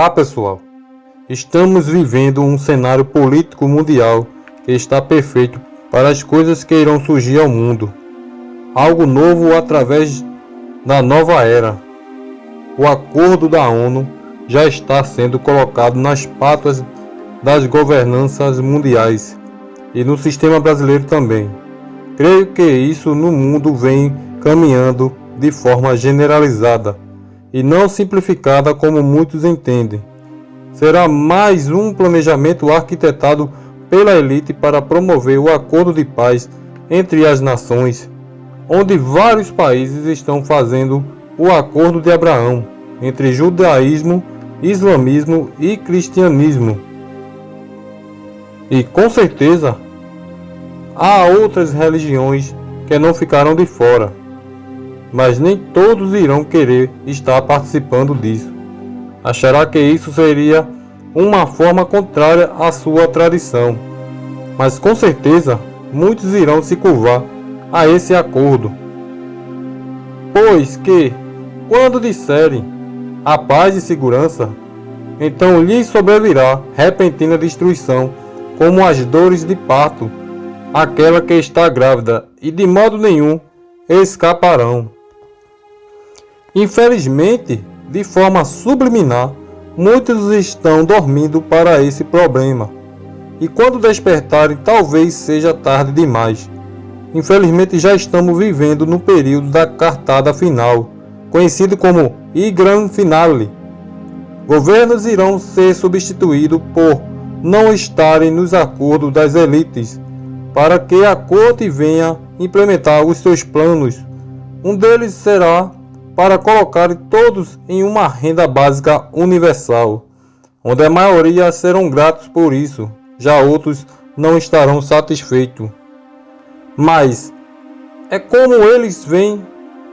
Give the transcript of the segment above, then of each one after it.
Olá pessoal, estamos vivendo um cenário político mundial que está perfeito para as coisas que irão surgir ao mundo. Algo novo através da nova era. O acordo da ONU já está sendo colocado nas patas das governanças mundiais e no sistema brasileiro também. Creio que isso no mundo vem caminhando de forma generalizada e não simplificada como muitos entendem. Será mais um planejamento arquitetado pela elite para promover o acordo de paz entre as nações, onde vários países estão fazendo o acordo de Abraão entre judaísmo, islamismo e cristianismo. E com certeza há outras religiões que não ficaram de fora mas nem todos irão querer estar participando disso. Achará que isso seria uma forma contrária à sua tradição, mas com certeza muitos irão se curvar a esse acordo. Pois que, quando disserem a paz e segurança, então lhes sobrevirá repentina destruição, como as dores de parto, aquela que está grávida, e de modo nenhum escaparão. Infelizmente, de forma subliminar, muitos estão dormindo para esse problema. E quando despertarem, talvez seja tarde demais. Infelizmente, já estamos vivendo no período da cartada final, conhecido como I Gran Finale. Governos irão ser substituídos por não estarem nos acordos das elites, para que a corte venha implementar os seus planos. Um deles será para colocar todos em uma renda básica universal, onde a maioria serão gratos por isso, já outros não estarão satisfeitos. Mas é como eles vêm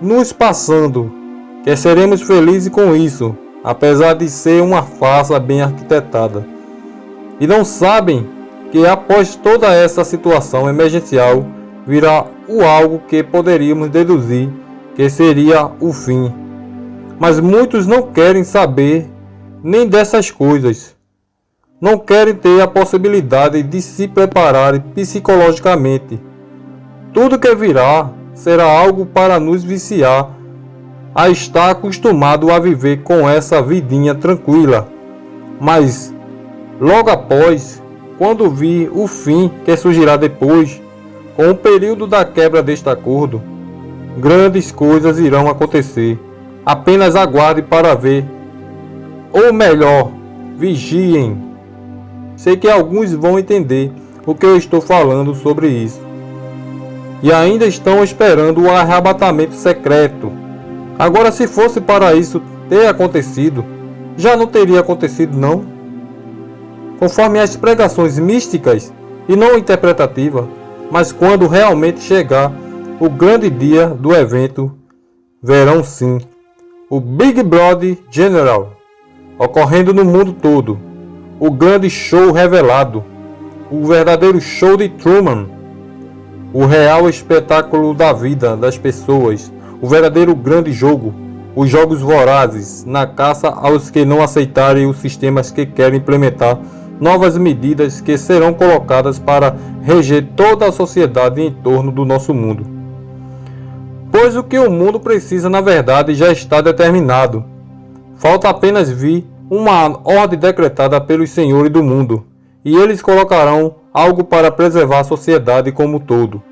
nos passando, que seremos felizes com isso, apesar de ser uma farsa bem arquitetada. E não sabem que após toda essa situação emergencial virá o algo que poderíamos deduzir que seria o fim. Mas muitos não querem saber nem dessas coisas. Não querem ter a possibilidade de se preparar psicologicamente. Tudo que virá será algo para nos viciar a estar acostumado a viver com essa vidinha tranquila. Mas logo após, quando vir o fim que surgirá depois, com o período da quebra deste acordo, grandes coisas irão acontecer. Apenas aguarde para ver. Ou melhor, vigiem. Sei que alguns vão entender o que eu estou falando sobre isso. E ainda estão esperando o arrebatamento secreto. Agora, se fosse para isso ter acontecido, já não teria acontecido, não? Conforme as pregações místicas e não interpretativas, mas quando realmente chegar o grande dia do evento verão sim. O Big Brother General ocorrendo no mundo todo, o grande show revelado, o verdadeiro show de Truman, o real espetáculo da vida das pessoas, o verdadeiro grande jogo, os jogos vorazes na caça aos que não aceitarem os sistemas que querem implementar novas medidas que serão colocadas para reger toda a sociedade em torno do nosso mundo pois o que o mundo precisa na verdade já está determinado. Falta apenas vir uma ordem decretada pelos senhores do mundo, e eles colocarão algo para preservar a sociedade como todo.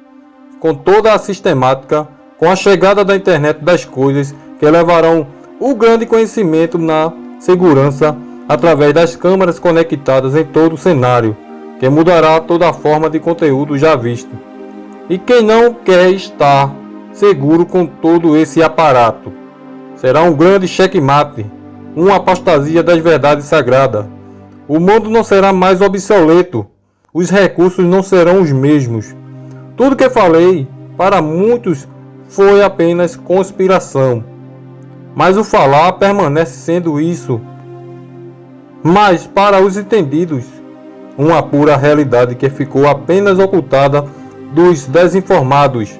Com toda a sistemática, com a chegada da internet das coisas, que levarão o grande conhecimento na segurança através das câmeras conectadas em todo o cenário, que mudará toda a forma de conteúdo já visto. E quem não quer estar seguro com todo esse aparato. Será um grande checkmate, uma apostasia das verdades sagradas. O mundo não será mais obsoleto, os recursos não serão os mesmos. Tudo que falei, para muitos, foi apenas conspiração. Mas o falar permanece sendo isso. Mas para os entendidos, uma pura realidade que ficou apenas ocultada dos desinformados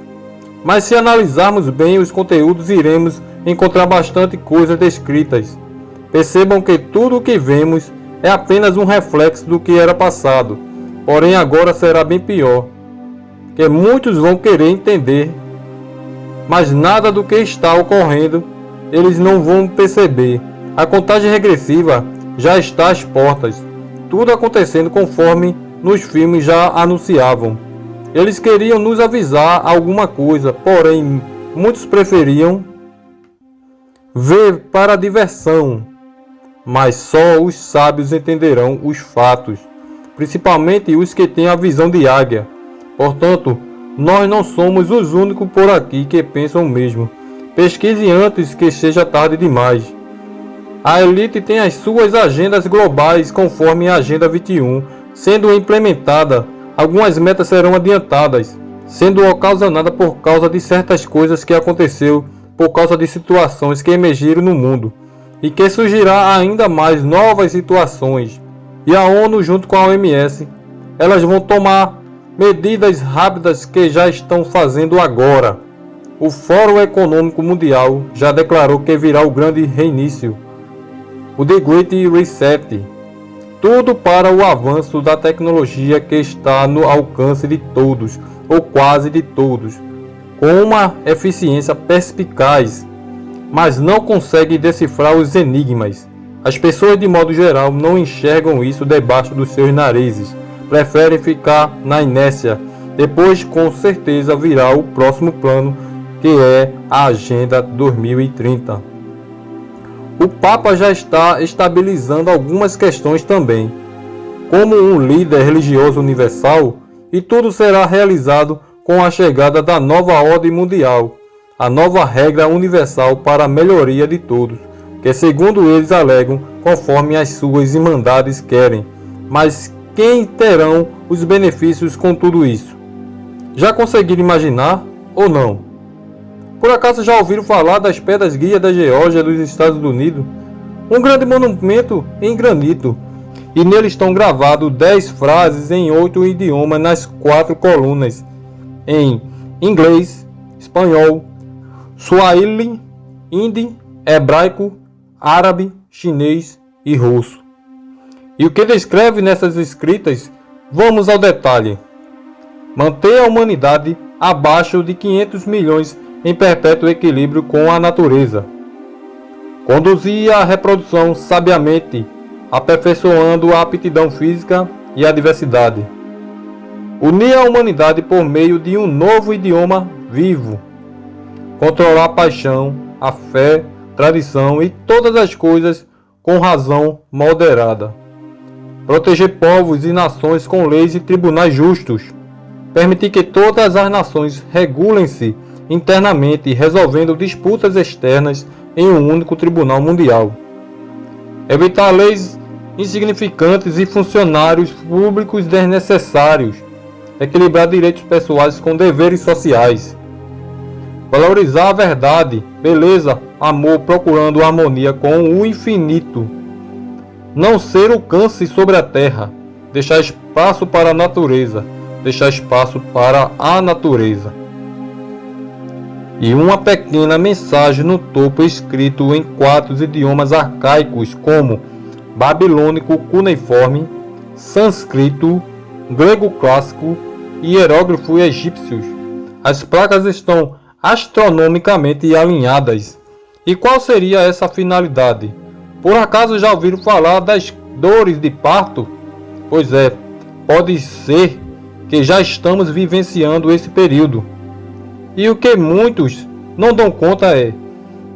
mas se analisarmos bem os conteúdos, iremos encontrar bastante coisas descritas Percebam que tudo o que vemos é apenas um reflexo do que era passado, porém agora será bem pior, que muitos vão querer entender, mas nada do que está ocorrendo eles não vão perceber. A contagem regressiva já está às portas, tudo acontecendo conforme nos filmes já anunciavam. Eles queriam nos avisar alguma coisa, porém muitos preferiam ver para a diversão. Mas só os sábios entenderão os fatos, principalmente os que têm a visão de águia. Portanto, nós não somos os únicos por aqui que pensam o mesmo. Pesquise antes que seja tarde demais. A elite tem as suas agendas globais conforme a Agenda 21, sendo implementada algumas metas serão adiantadas, sendo ocasionada por causa de certas coisas que aconteceu por causa de situações que emergiram no mundo e que surgirá ainda mais novas situações. E a ONU junto com a OMS, elas vão tomar medidas rápidas que já estão fazendo agora. O Fórum Econômico Mundial já declarou que virá o grande reinício, o The Great Reset, tudo para o avanço da tecnologia que está no alcance de todos, ou quase de todos, com uma eficiência perspicaz, mas não consegue decifrar os enigmas. As pessoas, de modo geral, não enxergam isso debaixo dos seus narizes, preferem ficar na inércia. Depois, com certeza, virá o próximo plano, que é a Agenda 2030. O Papa já está estabilizando algumas questões também, como um líder religioso universal, e tudo será realizado com a chegada da nova ordem mundial, a nova regra universal para a melhoria de todos, que segundo eles alegam, conforme as suas irmandades querem. Mas quem terão os benefícios com tudo isso? Já conseguiram imaginar ou não? Por acaso já ouviram falar das Pedras Guia da Geórgia dos Estados Unidos? Um grande monumento em granito, e nele estão gravados dez frases em oito idiomas nas quatro colunas, em inglês, espanhol, suahili, hindi, hebraico, árabe, chinês e russo. E o que descreve nessas escritas? Vamos ao detalhe. Manter a humanidade abaixo de 500 milhões em perpétuo equilíbrio com a natureza. Conduzia a reprodução sabiamente, aperfeiçoando a aptidão física e a diversidade. Unia a humanidade por meio de um novo idioma vivo. Controlar a paixão, a fé, tradição e todas as coisas com razão moderada. Proteger povos e nações com leis e tribunais justos. Permitir que todas as nações regulem-se internamente resolvendo disputas externas em um único tribunal mundial. Evitar leis insignificantes e funcionários públicos desnecessários. Equilibrar direitos pessoais com deveres sociais. Valorizar a verdade, beleza, amor, procurando harmonia com o infinito. Não ser o câncer sobre a terra. Deixar espaço para a natureza. Deixar espaço para a natureza e uma pequena mensagem no topo escrito em quatro idiomas arcaicos como babilônico cuneiforme, sânscrito, grego clássico e hierógrafo egípcios. As placas estão astronomicamente alinhadas. E qual seria essa finalidade? Por acaso já ouviram falar das dores de parto? Pois é, pode ser que já estamos vivenciando esse período. E o que muitos não dão conta é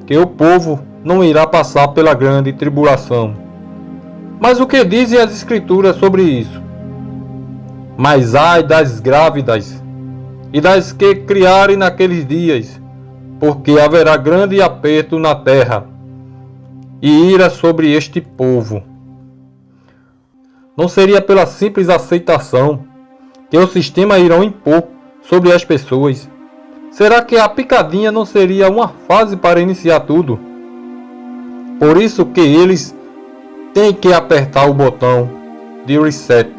que o povo não irá passar pela grande tribulação. Mas o que dizem as Escrituras sobre isso? Mas ai das grávidas e das que criarem naqueles dias, porque haverá grande aperto na terra e ira sobre este povo. Não seria pela simples aceitação que o sistema irão impor sobre as pessoas Será que a picadinha não seria uma fase para iniciar tudo? Por isso que eles têm que apertar o botão de reset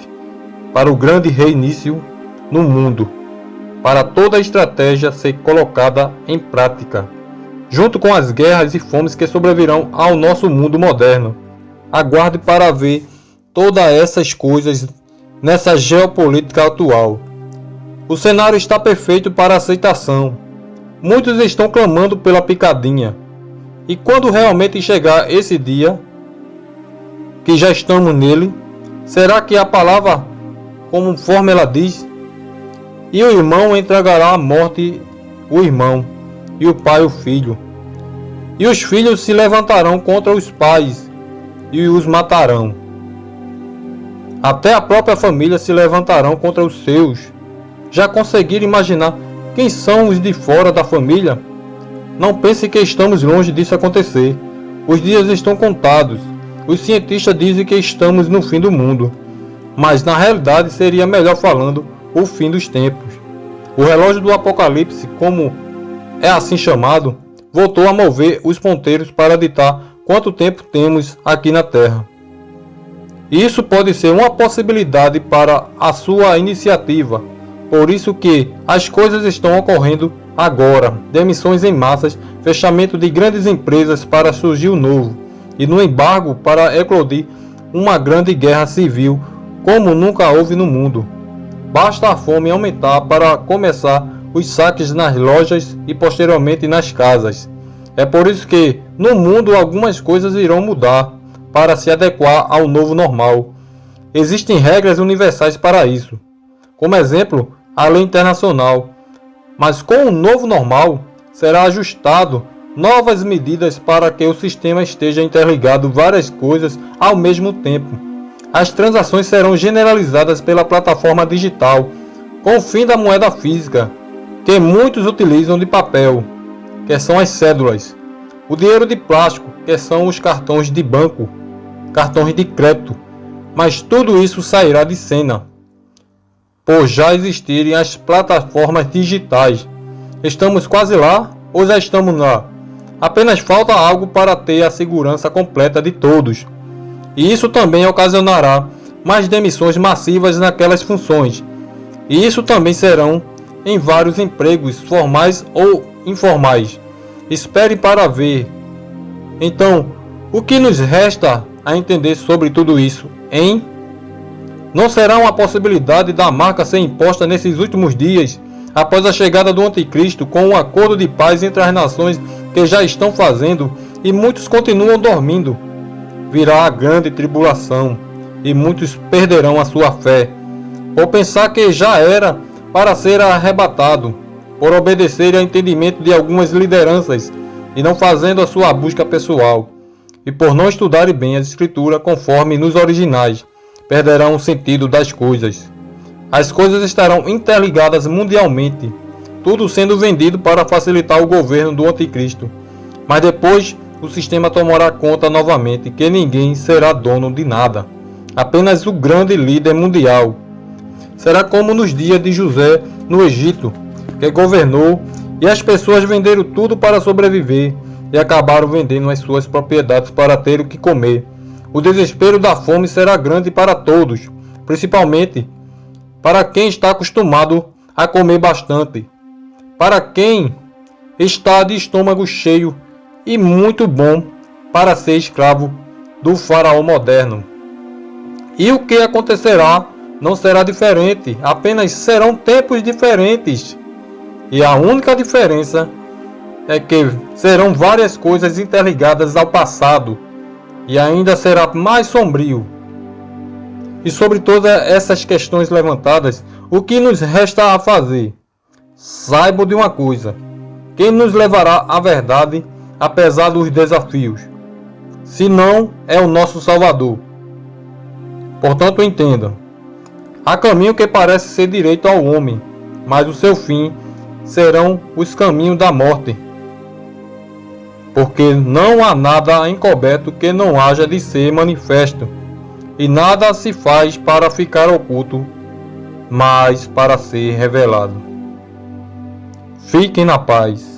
para o grande reinício no mundo, para toda a estratégia ser colocada em prática. junto com as guerras e fomes que sobrevirão ao nosso mundo moderno. Aguarde para ver todas essas coisas nessa geopolítica atual. O cenário está perfeito para aceitação. Muitos estão clamando pela picadinha. E quando realmente chegar esse dia, que já estamos nele, será que a palavra, conforme ela diz, e o irmão entregará à morte o irmão, e o pai o filho. E os filhos se levantarão contra os pais e os matarão. Até a própria família se levantarão contra os seus. Já conseguiram imaginar quem são os de fora da família? Não pense que estamos longe disso acontecer. Os dias estão contados. Os cientistas dizem que estamos no fim do mundo. Mas na realidade seria melhor falando o fim dos tempos. O relógio do Apocalipse, como é assim chamado, voltou a mover os ponteiros para ditar quanto tempo temos aqui na Terra. Isso pode ser uma possibilidade para a sua iniciativa, por isso que as coisas estão ocorrendo agora. Demissões em massas, fechamento de grandes empresas para surgir o novo, e no embargo para eclodir uma grande guerra civil como nunca houve no mundo. Basta a fome aumentar para começar os saques nas lojas e posteriormente nas casas. É por isso que no mundo algumas coisas irão mudar para se adequar ao novo normal. Existem regras universais para isso. Como exemplo, a lei internacional. Mas com o novo normal, será ajustado novas medidas para que o sistema esteja interligado várias coisas ao mesmo tempo. As transações serão generalizadas pela plataforma digital, com o fim da moeda física, que muitos utilizam de papel, que são as cédulas, o dinheiro de plástico, que são os cartões de banco, cartões de crédito, mas tudo isso sairá de cena, por já existirem as plataformas digitais. Estamos quase lá ou já estamos lá? Apenas falta algo para ter a segurança completa de todos. E isso também ocasionará mais demissões massivas naquelas funções. E isso também serão em vários empregos formais ou informais. Espere para ver. Então, o que nos resta a entender sobre tudo isso, hein? Não será uma possibilidade da marca ser imposta nesses últimos dias, após a chegada do Anticristo, com um acordo de paz entre as nações que já estão fazendo e muitos continuam dormindo. Virá a grande tribulação e muitos perderão a sua fé, por pensar que já era para ser arrebatado, por obedecer ao entendimento de algumas lideranças e não fazendo a sua busca pessoal e por não estudarem bem a Escritura conforme nos originais, perderão o sentido das coisas. As coisas estarão interligadas mundialmente, tudo sendo vendido para facilitar o governo do Anticristo. Mas depois o sistema tomará conta novamente que ninguém será dono de nada, apenas o grande líder mundial. Será como nos dias de José no Egito, que governou e as pessoas venderam tudo para sobreviver e acabaram vendendo as suas propriedades para ter o que comer. O desespero da fome será grande para todos, principalmente para quem está acostumado a comer bastante, para quem está de estômago cheio e muito bom para ser escravo do faraó moderno. E o que acontecerá não será diferente, apenas serão tempos diferentes. E a única diferença é que serão várias coisas interligadas ao passado e ainda será mais sombrio. E sobre todas essas questões levantadas, o que nos resta a fazer? Saiba de uma coisa: quem nos levará à verdade, apesar dos desafios? Se não, é o nosso Salvador. Portanto, entenda: há caminho que parece ser direito ao homem, mas o seu fim serão os caminhos da morte porque não há nada encoberto que não haja de ser manifesto, e nada se faz para ficar oculto, mas para ser revelado. Fiquem na paz.